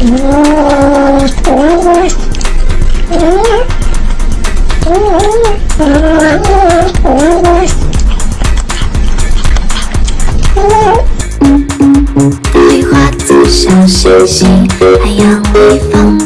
梨花子小星星，还有微风。